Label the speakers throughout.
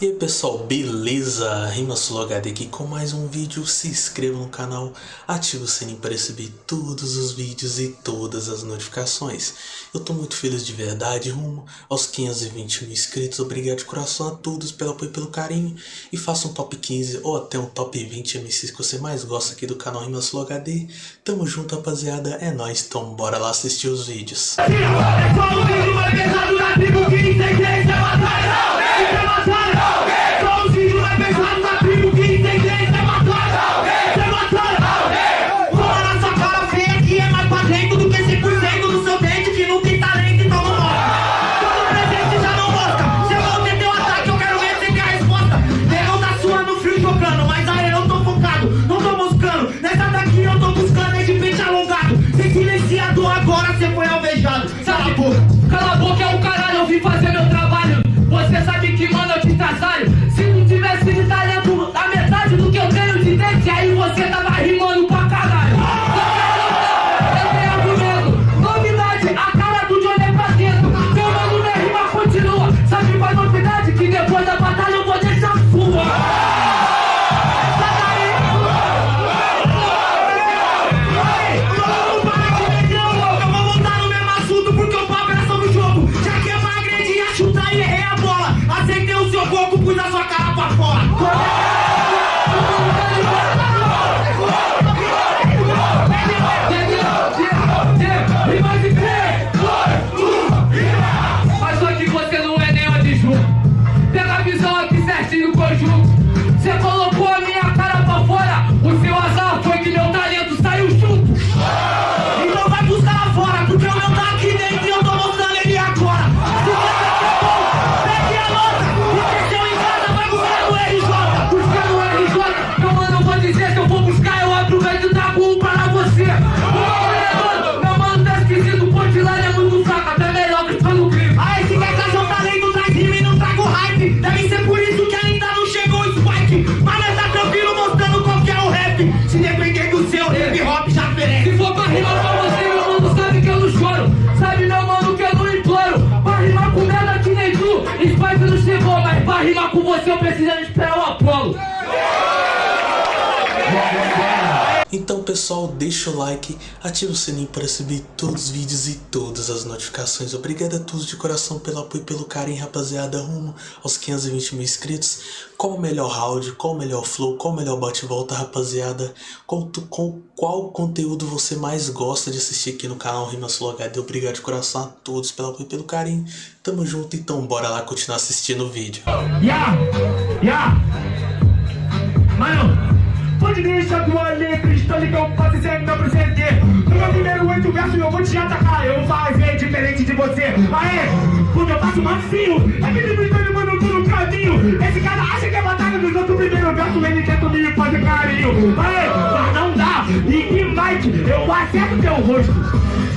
Speaker 1: E aí pessoal, beleza? Rimasul HD aqui com mais um vídeo, se inscreva no canal, ative o sininho para receber todos os vídeos e todas as notificações. Eu tô muito feliz de verdade, rumo aos 520 mil inscritos, obrigado de coração a todos pelo apoio e pelo carinho. E faça um top 15 ou até um top 20 MCs que você mais gosta aqui do canal Rimasul HD. Tamo junto rapaziada, é nóis, então bora lá assistir os vídeos.
Speaker 2: Você eu precisando esperar o Apolo.
Speaker 1: Então pessoal, deixa o like, ativa o sininho para receber todos os vídeos e todas as notificações. Obrigado a todos de coração pelo apoio e pelo carinho, rapaziada, rumo aos 520 mil inscritos. Qual o melhor round, qual o melhor flow, qual o melhor bate-volta, rapaziada. Com, com qual conteúdo você mais gosta de assistir aqui no canal Rimas HD. Obrigado de coração a todos pelo apoio e pelo carinho. Tamo junto, então bora lá continuar assistindo o vídeo.
Speaker 2: Yeah, yeah. Mano, pode deixar tua letra, ligado, pode ser meu presente. No meu primeiro oito versos eu vou te atacar, eu vou fazer diferente de você. Aê, porque eu faço macio, é que me mano, tô no caminho. Esse cara acha que é batalha dos outros primeiro verso, ele tenta me fazer carinho. Aê, mas não dá, e que Mike, eu acerto teu rosto.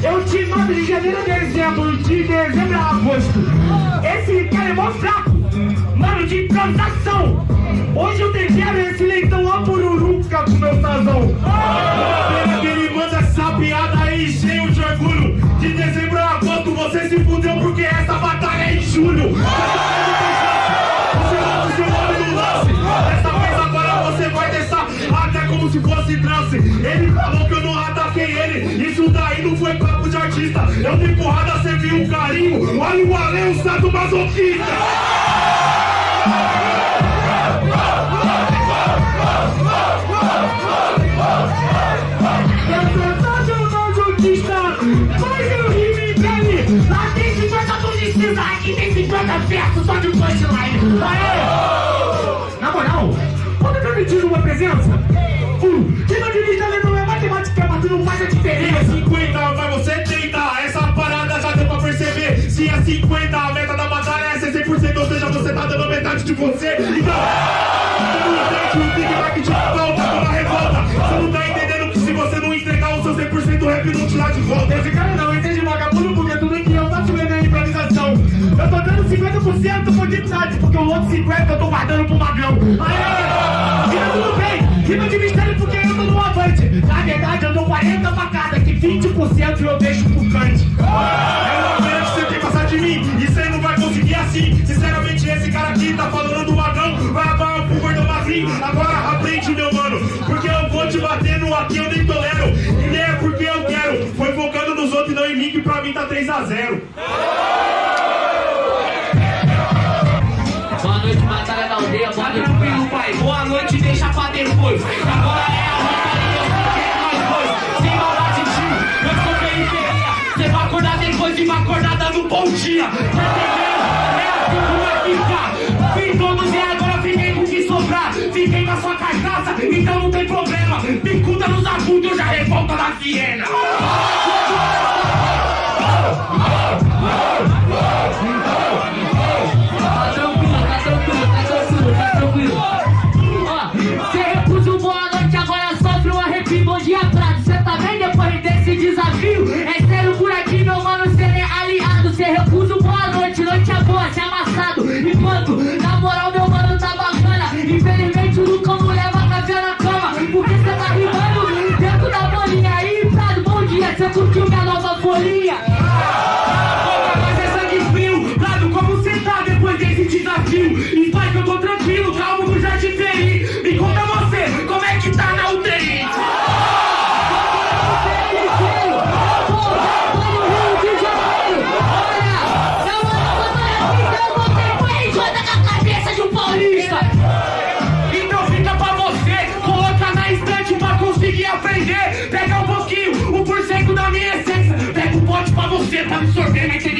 Speaker 2: Eu te mando de janeiro a dezembro, de dezembro a agosto. Esse cara é mó fraco, mano, de improvisação. Hoje eu tempero esse leitão a pururuca com meu sazão. Pena que ele manda essa piada aí cheio de orgulho. De dezembro a agosto você se fudeu porque essa batalha é em julho. Você vai o seu nome no lance. Dessa vez agora você vai deixar até como se fosse trance. Ele falou que eu não ataquei ele. Isso daí não foi papo de artista. Eu de porrada, você viu um carinho. Olha o além, o masoquista. 50, a meta da batalha é ser 100%, ou seja, você tá dando metade de você. Então, você não entende o Big Mac de volta toda revolta. Você não tá entendendo que se você não entregar o seu 100% o rap não te dá de volta. Esse cara não entende vagabundo porque tudo que eu faço é na improvisação. Eu tô dando 50% por dignidade, porque o outro 50% eu tô guardando pro magrão. Aê! E tudo bem, rima de mistério porque eu tô no avante. Na verdade eu dou 40 facadas, que 20% eu deixo pro cante.
Speaker 3: Sinceramente, esse cara aqui tá falando do magão, vai acabar pro gordo magrinho. Agora aprende, meu mano, porque eu vou te bater no aqui, eu nem tolero. E nem é porque eu quero, foi focando nos outros e não em mim, que pra mim tá 3x0.
Speaker 4: Boa noite, batalha da aldeia, boa noite,
Speaker 3: tranquilo, pai, boa noite, deixa pra depois. Agora é a batalha, eu sei que é nós dois. Sem maldade, tio, eu sou periferia. Cê vai acordar depois de uma acordada no bom dia. Tá entendendo? É assim. Fiz todos e agora fiquei com o que sobrar. Fiquei com a sua carcaça, então não tem problema. Picuda nos agudos, eu já revolta da Viena.
Speaker 4: Bom dia,
Speaker 3: você, tá absorvendo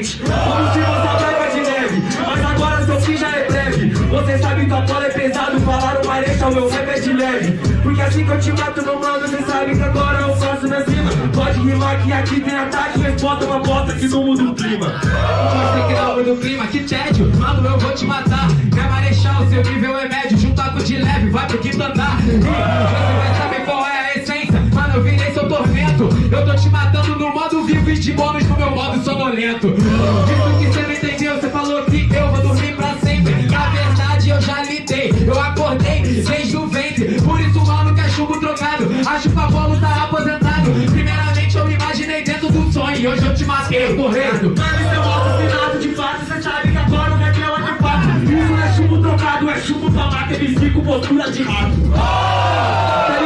Speaker 3: Como se você branca de neve Mas agora seu fim já é breve. Você sabe que o Apolo é pesado Falaram mareta, o meu rap é de leve. Porque assim que eu te mato, meu mano Você sabe que agora eu faço na cima. Pode rimar que aqui tem ataque Resposta uma bota que não muda o clima.
Speaker 5: Você que não muda o clima, que tédio. Mano, eu vou te matar. Minha marechal, seu nível é médio. Juntar com de leve, vai pro quinto andar. Você vai saber qual é a essência. Mano, eu virei seu tormento. Eu tô te matando no modo vivo E de bônus no meu modo sonolento Isso que você não entendeu Você falou que eu vou dormir pra sempre. Na verdade eu já lidei Eu acordei desde o ventre Por isso, mano, que é chumbo trocado Acho que o Apolo tá aposentado. Primeiramente eu me imaginei dentro do sonho E hoje eu te matei, correndo
Speaker 3: Mano, isso é assassinato de fato Você sabe que agora o rap é outro fato Isso não é chumbo trocado, é chumbo pra mata MC com postura de rato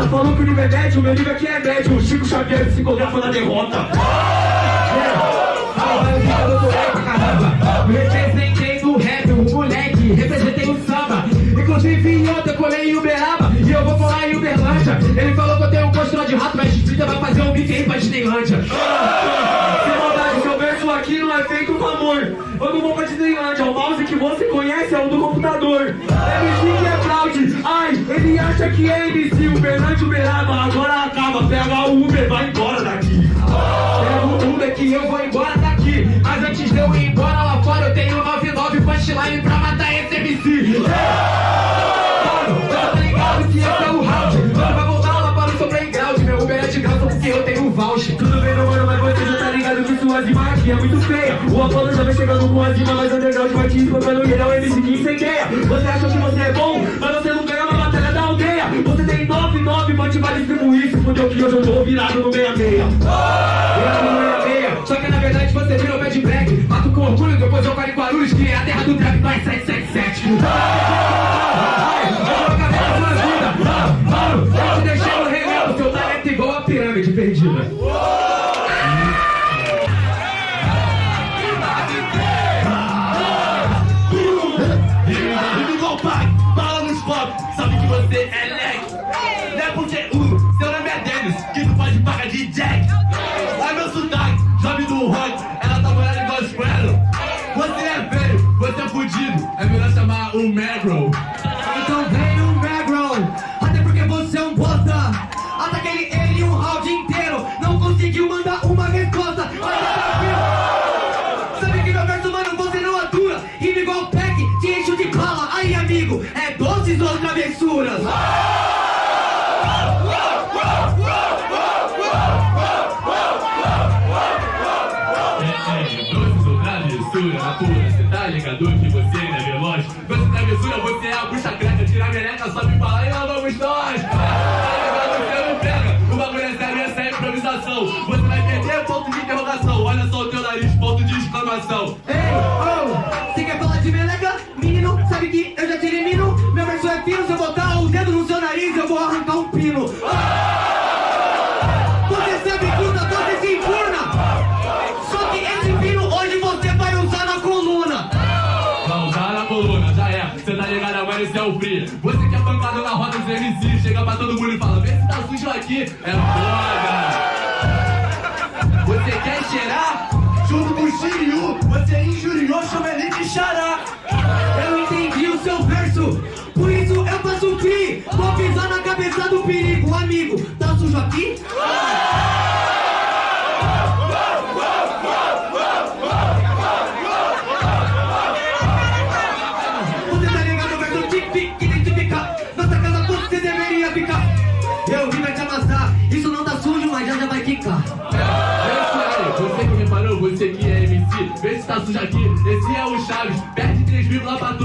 Speaker 3: é idiota Falou que o nível é médio, meu nível aqui é médio. O Chico Xavier psicografa na derrota.
Speaker 5: Representei no rap, o moleque, representei o samba. Inclusive ontem eu colei em Uberaba e eu vou colar em Uberlândia. Ele falou que eu tenho um postura de rato, mas Twitter vai fazer um beat aí pra Disneylândia.
Speaker 3: Sem maldade, seu verso aqui não é feito com amor. Eu não vou pra Disneylândia, o mouse que você conhece é o do computador. É ele acha que é MC Uberlândia, Uberaba, agora acaba Pega o Uber, vai embora daqui
Speaker 5: Pega o Uber que eu vou embora daqui. Mas antes de eu ir embora lá fora, eu tenho 99 punchline pra matar esse MC. Tá ligado que esse é o round. Mano, vai voltar lá para o seu playground. Meu Uber é de graça porque eu tenho voucher.
Speaker 3: Tudo bem, meu mano, mas você já tá ligado que sua rima aqui é muito feia O Apolo já vem chegando com as rimas mais underground Vai te espancando e ele é o MC que incendeia Você acha que você é bom, mas você não 99, pode vai distribuir Se fudeu que hoje eu tô virado no 66
Speaker 5: Virado no 66. Só que na verdade você virou bad black. Mato com orgulho, depois eu paro em Guarulhos, que é a terra do trap mais 777. Ai, eu vou acabar com a sua vida. Mano, eu te deixei no remendo, seu talento é igual a pirâmide perdida.
Speaker 3: Você é
Speaker 6: a bucha creca, tira a meleca, sobe pra lá e lá vamos nós! Tá você não pega, o bagulho é sério, essa é improvisação. Você vai perder ponto de interrogação, olha só o teu nariz, ponto de exclamação.
Speaker 7: Ei, oh, você quer falar de meleca? Menino, sabe que eu já te elimino? Meu verso é fino, se eu botar o dedo no seu nariz, eu vou arrancar um pino. Você Você
Speaker 6: que é pancada na roda dos MC, chega pra todo mundo e fala, vê se tá sujo aqui, é foda.
Speaker 7: Você quer cheirar? Junto com o Shiryu, você injuriou, chama ele de xará. Eu entendi o seu verso, por isso eu faço free. Vou pisar na cabeça do perigo, amigo. Tá sujo aqui? Love on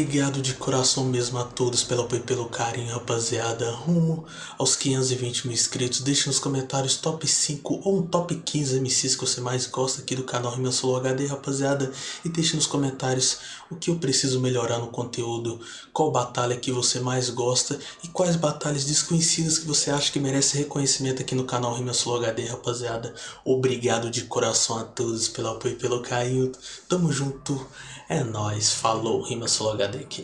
Speaker 8: Obrigado de coração mesmo a todos pelo apoio e pelo carinho, rapaziada. Rumo aos 520 mil inscritos. Deixe nos comentários top 5 ou um top 15 MCs que você mais gosta aqui do canal Rima Solo HD, rapaziada. E deixe nos comentários o que eu preciso melhorar no conteúdo, qual batalha que você mais gosta e quais batalhas desconhecidas que você acha que merece reconhecimento aqui no canal Rima Solo HD, rapaziada. Obrigado de coração a todos pelo apoio e pelo carinho. Tamo junto. É nóis. Falou, Rima Solo HD décalé